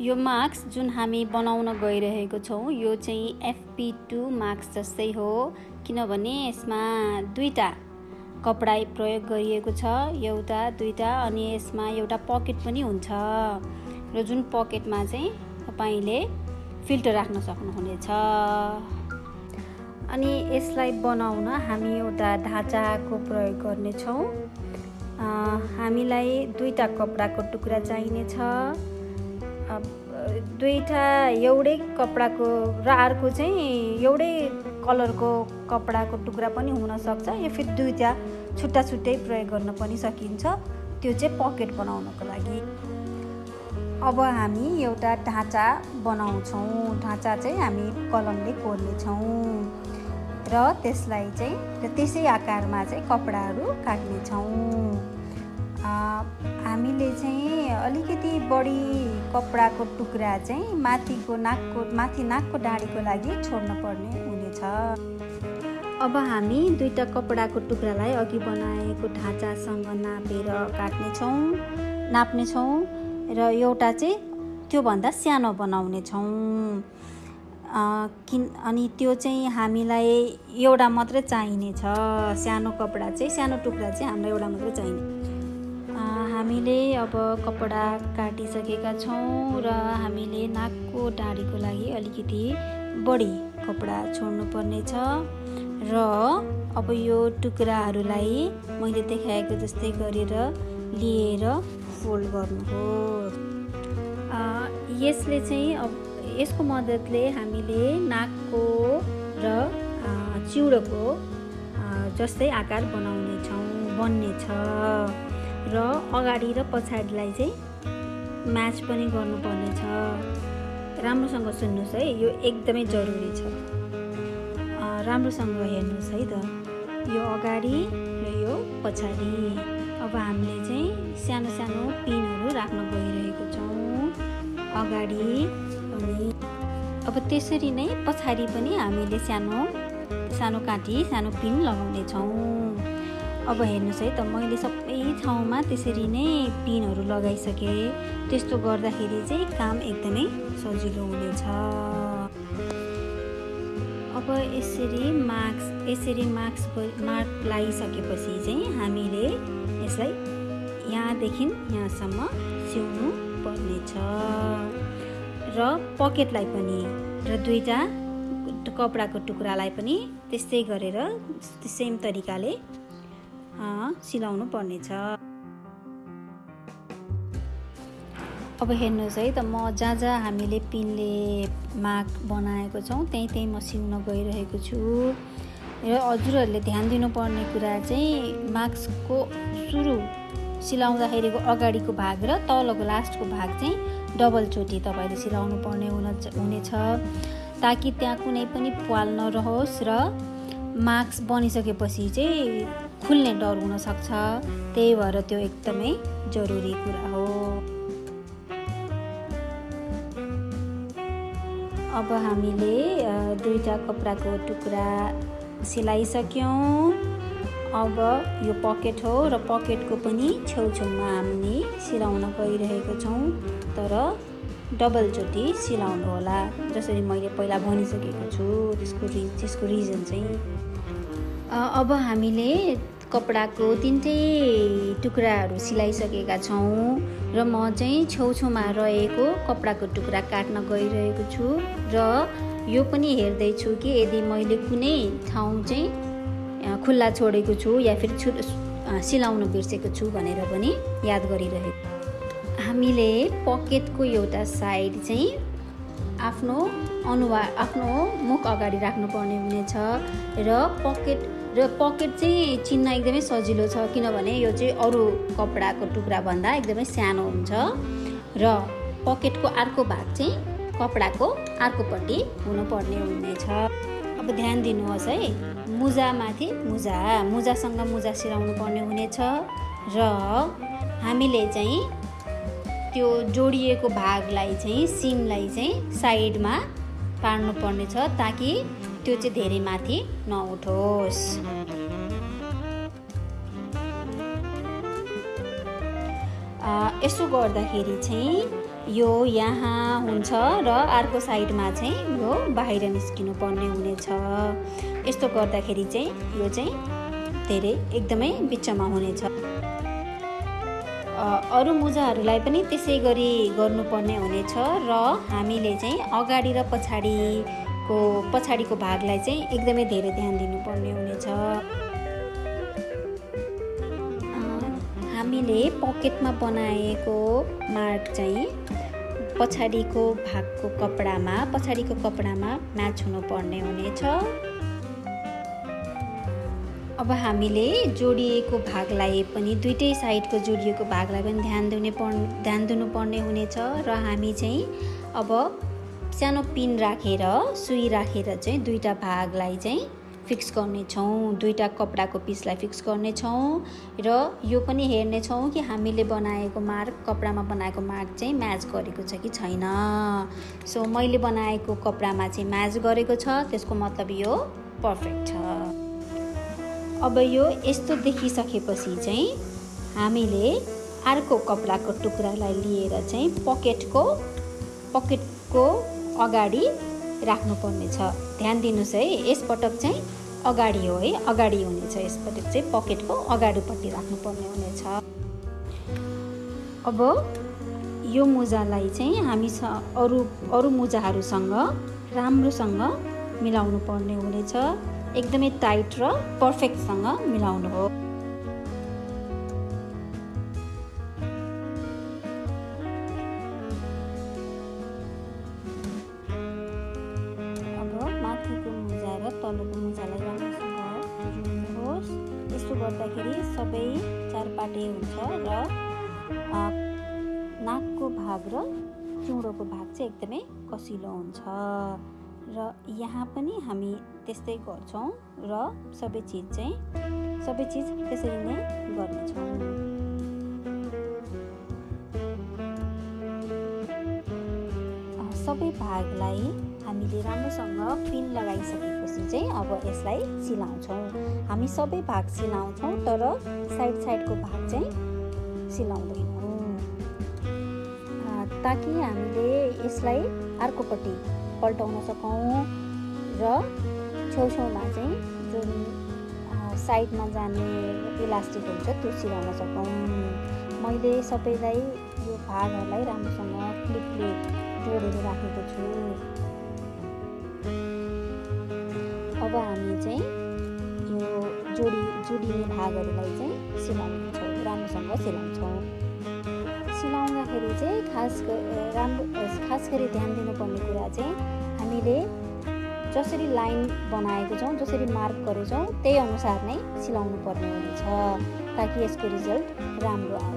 यो मास्क जुन हामी बनाउन गइरहेको छौँ यो चाहिँ एफपी टू मास्क जस्तै हो। किनभने यसमा दुईवटा कपडा प्रयोग गरिएको छ एउटा दुईवटा अनि यसमा एउटा पकेट पनि हुन्छ। र जुन पकेटमा चाहिँ तपाईँले फिल्टर राख्न सक्नुहुनेछ। अनि यसलाई बनाउन हामी एउटा ढाँचाको प्रयोग गर्नेछौँ। हामीलाई दुईवटा कपडाको टुक्रा चाहिनेछ। दुईवटा एउटै कपडाको र अर्को चाहिँ एउटै कलरको कपडाको टुक्रा पनि हुनसक्छ। या फिर दुईवटा छुट्टा छुट्टै प्रयोग गर्न पनि सकिन्छ। त्यो चाहिँ पकेट बनाउनको लागि। अब हामी एउटा ढाँचा बनाउँछौँ। ढाँचा चाहिँ हामी कलमले कोर्नेछौँ। र त्यसलाई चाहिँ त्यसै आकारमा चाहिँ कपडाहरू काट्नेछौँ। हामीले चाहिँ अलिकति बढी कपडाको टुक्रा चाहिँ माथिको नाकको माथि नाकको डाँडीको लागि छोड्न पर्ने हुनेछ। अब हामी दुईवटा कपडाको टुक्रालाई अघि बनाएको ढाँचासँग नापेर काट्नेछौँ नाप्नेछौँ र एउटा चाहिँ त्योभन्दा सानो बनाउनेछौँ। किन अनि त्यो चाहिँ हामीलाई एउटा मात्रै चाहिनेछ सानो कपडा चाहिँ सानो टुक्रा चाहिँ हामीलाई एउटा मात्रै चाहिने। हामीले अब कपडा काटिसकेका छौँ र हामीले नाकको डाँडीको लागि अलिकति बढी कपडा छोड्नु पर्नेछ र अब यो टुक्राहरूलाई मैले देखाएको जस्तै गरेर लिएर फोल्ड गर्नुहोस्। यसले चाहिँ अब यसको मद्दतले हामीले नाकको र चिउडोको जस्तै आकार बनाउनेछौँ बन्नेछ। र अगाडि र पछाडिलाई चाहिँ म्याच पनि गर्नुपर्नेछ। राम्रोसँग सुन्नुहोस् है यो एकदमै जरुरी छ। राम्रोसँग हेर्नुहोस् है त। यो अगाडि र यो पछाडि। अब हामीले चाहिँ सानो सानो पिनहरू राख्न गइरहेको छौँ। अगाडि अनि अब त्यसरी नै पछाडि पनि हामीले सानो सानो काँटी सानो पिन लगाउनेछौँ अब हेर्नुहोस् है त मैले सबै ठाउँमा त्यसरी नै पिनहरू लगाइसकेँ। त्यस्तो गर्दाखेरि चाहिँ काम एकदमै सजिलो हुनेछ। अब यसरी मास्क यसरी मास्क मार्क लगाइसकेपछि चाहिँ हामीले यसलाई यहाँदेखि यहाँसम्म सिउनु पर्नेछ र पकेटलाई पनि र दुईवटा कपडाको टुक्रालाई पनि त्यस्तै गरेर सेम तरिकाले सिलाउनु पर्नेछ अब हेर्नुहोस् है त म जहाँ जहाँ हामीले पिनले माग बनाएको छौँ त्यहीँ त्यहीँ म सिउन गइरहेको छु। र हजुरहरूले ध्यान दिनुपर्ने कुरा चाहिँ मास्कको सुरु सिलाउँदाखेरिको अगाडिको भाग र तलको लास्टको भाग चाहिँ डबल चोटि तपाईँले सिलाउनु पर्ने हुन हुनेछ। ताकि त्यहाँ कुनै पनि पाल नरहोस् र मास्क बनिसकेपछि चाहिँ खुल्ने डर हुनसक्छ त्यही भएर त्यो एकदमै जरुरी कुरा हो। अब हामीले दुईवटा कपडाको टुक्रा सिलाइसक्यौँ। अब यो पकेट हो र पकेटको पनि छेउछेउमा हामी सिलाउन गइरहेको छौँ तर डबलचोटि सिलाउनु होला। जसरी मैले पहिला भनिसकेको छु त्यसको रि त्यसको रिजन चाहिँ अब हामीले कपडाको तिनटै टुक्राहरू सिलाइसकेका छौँ र म चाहिँ छेउछेउमा रहेको कपडाको टुक्रा काट्न गइरहेको छु र यो पनि हेर्दैछु कि यदि मैले कुनै ठाउँ चाहिँ खुल्ला छोडेको छु या फिर छु सिलाउन बिर्सेको छु भनेर पनि याद गरिरहेको हामीले पकेटको एउटा साइड चाहिँ आफ्नो अनुहार आफ्नो मुख अगाडि राख्नुपर्ने हुनेछ र पकेट र पकेट चाहिँ चिन्न एकदमै सजिलो छ किनभने यो चाहिँ अरू कपडाको टुक्राभन्दा एकदमै सानो हुन्छ र पकेटको अर्को भाग चाहिँ कपडाको अर्कोपट्टि हुनुपर्ने हुनेछ। अब ध्यान दिनुहोस् है मुजामाथि मुजा मुजासँग मुजा सिलाउनु पर्ने हुनेछ र हामीले चाहिँ त्यो जोडिएको भागलाई चाहिँ सिमलाई चाहिँ साइडमा पार्नु पर्नेछ ताकि त्यो चाहिँ धेरै माथि नउठोस्। यसो गर्दाखेरि चाहिँ यो यहाँ हुन्छ र अर्को साइडमा चाहिँ यो बाहिर निस्किनु पर्ने हुनेछ। यस्तो गर्दाखेरि चाहिँ यो चाहिँ धेरै एकदमै बिचमा हुनेछ। अरू मुजाहरूलाई पनि त्यसै गरी गर्नुपर्ने हुनेछ र हामीले चाहिँ अगाडि र पछाडिको पछाडिको भागलाई चाहिँ एकदमै धेरै ध्यान दिनुपर्ने हुनेछ। हामीले पकेटमा बनाएको मार्क चाहिँ पछाडिको भागको कपडामा पछाडिको कपडामा म्याच हुनुपर्ने हुनेछ। अब हामीले जोडिएको भागलाई पनि दुइटै साइडको जोडिएको भागलाई पनि ध्यान दिने पर् ध्यान दिनुपर्ने हुनेछ र हामी चाहिँ अब सानो पिन राखेर सुई राखेर चाहिँ दुईवटा भागलाई चाहिँ फिक्स गर्नेछौँ। दुईवटा कपडाको पिसलाई फिक्स गर्नेछौँ र यो पनि हेर्नेछौँ कि हामीले बनाएको मार्क कपडामा बनाएको मार्क चाहिँ म्याच गरेको छ कि छैन। सो मैले बनाएको कपडामा चाहिँ म्याच गरेको छ त्यसको मतलब यो पर्फेक्ट छ। अब यो यस्तो देखिसकेपछि चाहिँ हामीले अर्को कपडाको टुक्रालाई लिएर चाहिँ पकेटको पकेटको अगाडि राख्नुपर्नेछ। ध्यान दिनुहोस् है यसपटक चाहिँ अगाडि हो है अगाडि हुनेछ। यसपटक चाहिँ पकेटको अगाडिपट्टि राख्नुपर्ने हुनेछ। अब यो मुजालाई चाहिँ हामी अरू अरू मुजाहरूसँग राम्रोसँग मिलाउनु पर्ने हुनेछ। एकदमै टाइट र पर्फेक्टसँग मिलाउनु हो। गर्दाखेरि सबै चारपाटे हुन्छ र नाकको भाग र चुँडोको भाग चाहिँ एकदमै कसिलो हुन्छ। र यहाँ पनि हामी त्यस्तै गर्छौँ र सबै चिज चाहिँ सबै चिज त्यसरी नै गर्नेछौँ। सबै भागलाई हामीले राम्रोसँग पिन लगाइसकेपछि चाहिँ अब यसलाई सिलाउँछौँ। हामी सबै भाग सिलाउँछौँ तर साइड साइडको भाग चाहिँ सिलाउँदैनौँ। ताकि हामीले यसलाई अर्कोपट्टि पल्टाउन सकौँ र छेउछेउमा चाहिँ जुन साइडमा जाने इलास्टिक हुन्छ त्यो सिलाउन सकौँ। मैले सबैलाई यो भागहरूलाई राम्रोसँग क्लिपले जोडेर राखेको छु। हामी चाहिँ यो जोडी जोडिने भागहरूलाई चाहिँ सिलाउँछौँ राम्रोसँग सिलाउँछौँ। सिलाउँदाखेरि चाहिँ खास राम्रो खास गरी ध्यान दिनुपर्ने कुरा चाहिँ हामीले जसरी लाइन बनाएको छौँ जसरी मार्क गरेछौँ त्यही अनुसार नै सिलाउनु पर्ने हुनेछ ताकि यसको रिजल्ट राम्रो आओस्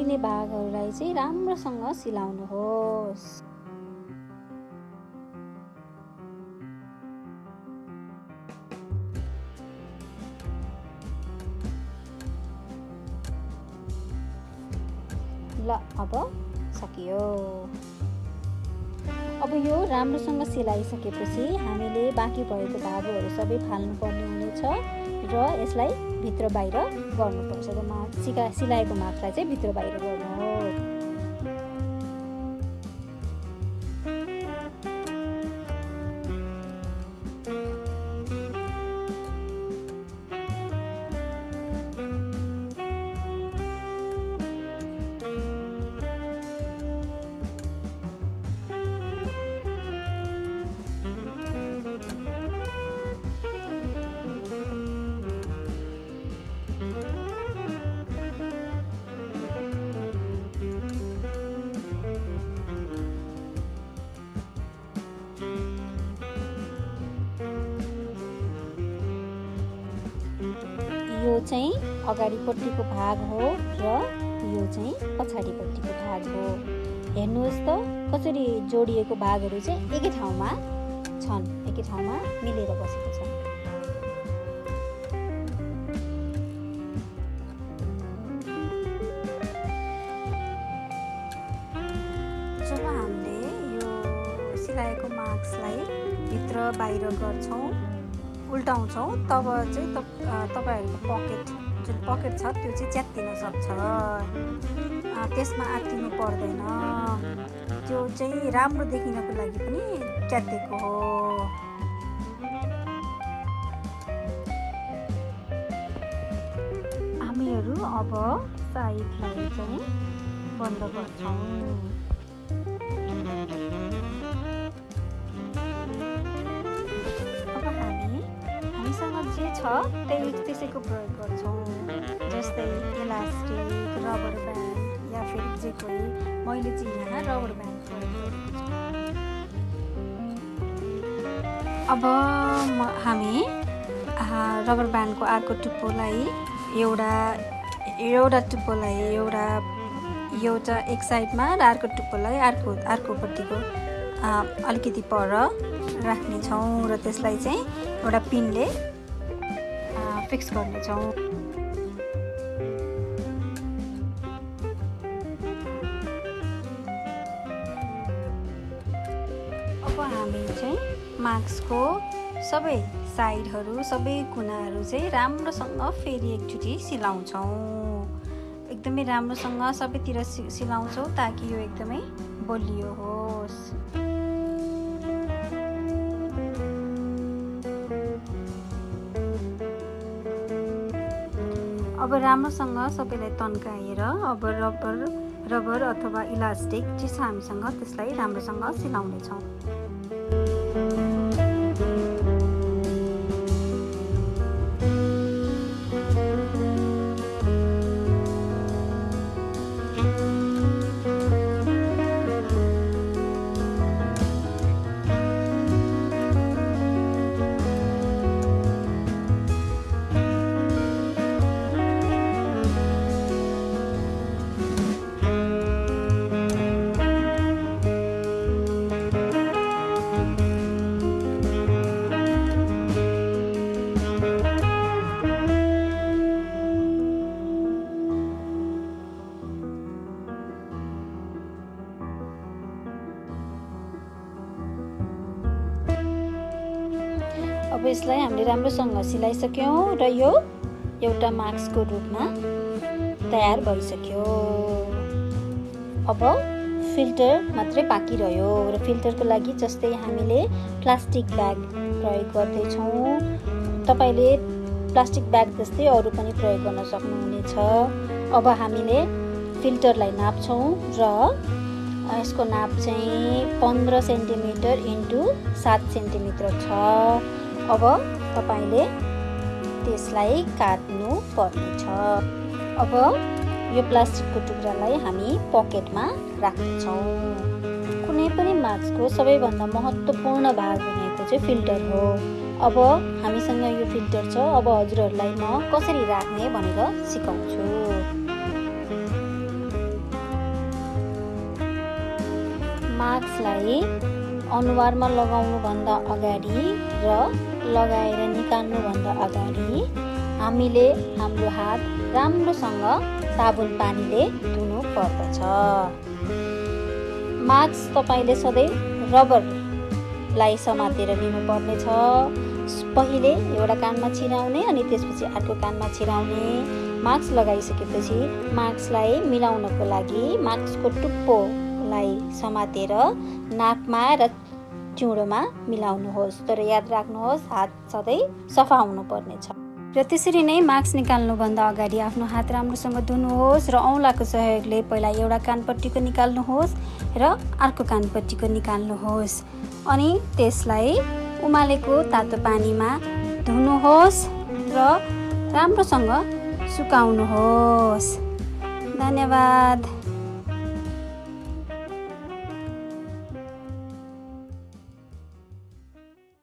जोडिने भागहरूलाई चाहिँ राम्रोसँग सिलाउनुहोस्। ल अब सकियो। अब यो राम्रोसँग सिलाइसकेपछि हामीले बाँकी भएको धागोहरू सबै फाल्नुपर्ने हुनेछ र यसलाई भित्र बाहिर गर्नुपर्छ। र सिका सिलाएको मागलाई चाहिँ भित्र बाहिर गर्नु हो। चाहिँ अगाडिपट्टिको भाग हो र यो चाहिँ पछाडिपट्टिको भाग हो। हेर्नुहोस् त कसरी जोडिएको भागहरू चाहिँ एकै ठाउँमा छन् एकै ठाउँमा मिलेर बसेको छ जब हामीले यो सिलाएको मार्क्सलाई भित्र बाहिर गर्छौँ उल्टाउँछौँ तब चाहिँ तपाईँहरूको पकेट जुन पकेट छ त्यो चाहिँ च्यात्तिन सक्छ। त्यसमा आत्तिनु पर्दैन। त्यो चाहिँ राम्रो देखिनको लागि पनि च्यातिएको हो। हामीहरू अब साइडलाई चाहिँ बन्द गर्छौँ। जे छ त्यही त्यसैको प्रयोग गर्छौँ। जस्तै इलास्टिक रबर ब्यान्ड या फेरि जे कोही मैले चाहिँ यहाँ रबर ब्यान्ड प्रयोग अब म हामी रबर ब्यान्डको अर्को टुप्पोलाई एउटा एउटा टुप्पोलाई एउटा एउटा एक साइडमा र अर्को टुप्पोलाई अर्को अर्कोपट्टिको अलिकति पर राख्नेछौँ र त्यसलाई चाहिँ एउटा पिनले फिक्स गर्नेछौँ। अब हामी चाहिँ मास्कको सबै साइडहरू सबै कुनाहरू चाहिँ राम्रोसँग फेरि एकचोटि सिलाउँछौँ। एकदमै राम्रोसँग सबैतिर सि सिलाउँछौँ ताकि यो एकदमै बलियो होस्। अब राम्रोसँग सबैलाई तन्काएर अब रबर रबर अथवा इलास्टिक जे छ हामीसँग त्यसलाई राम्रोसँग सिलाउनेछौँ। राम्रोसँग सिलाइसक्यौँ र यो एउटा मास्कको रूपमा तयार भइसक्यो। अब फिल्टर मात्रै बाँकी रह्यो र फिल्टरको लागि जस्तै हामीले प्लास्टिक ब्याग प्रयोग गर्दैछौँ। तपाईँले प्लास्टिक ब्याग जस्तै अरू पनि प्रयोग गर्न सक्नुहुनेछ। अब हामीले फिल्टरलाई नाप्छौँ र यसको नाप चाहिँ पन्ध्र सेन्टिमिटर इन्टु सात सेन्टिमिटर छ। अब तपाईँले त्यसलाई काट्नु पर्नेछ अब यो प्लास्टिकको टुक्रालाई हामी पकेटमा राख्नेछौँ कुनै पनि मास्कको सबैभन्दा महत्त्वपूर्ण भाग भनेको चाहिँ फिल्टर हो। अब हामीसँग यो फिल्टर छ। अब हजुरहरूलाई म कसरी राख्ने भनेर सिकाउँछु। मास्कलाई अनुहारमा लगाउनुभन्दा अगाडि र लगाएर निकाल्नुभन्दा अगाडि हामीले हाम्रो हात राम्रोसँग साबुन पानीले धुनु पर्दछ। मास्क तपाईँले सधैँ रबरलाई समातेर लिनुपर्नेछ पहिले एउटा कानमा छिराउने अनि त्यसपछि अर्को कानमा छिराउने। मास्क लगाइसकेपछि मास्कलाई मिलाउनको लागि मास्कको टुप्पोलाई समातेर नाकमा र चिउँडोमा मिलाउनुहोस् तर याद राख्नुहोस् हात सधैँ सफा हुनुपर्नेछ। र त्यसरी नै मास्क निकाल्नुभन्दा अगाडि आफ्नो हात राम्रोसँग धुनुहोस् र औँलाको सहयोगले पहिला एउटा कानपट्टिको निकाल्नुहोस् र अर्को कानपट्टिको निकाल्नुहोस् अनि त्यसलाई उमालेको तातो पानीमा धुनुहोस् र राम्रोसँग सुकाउनुहोस्। धन्यवाद।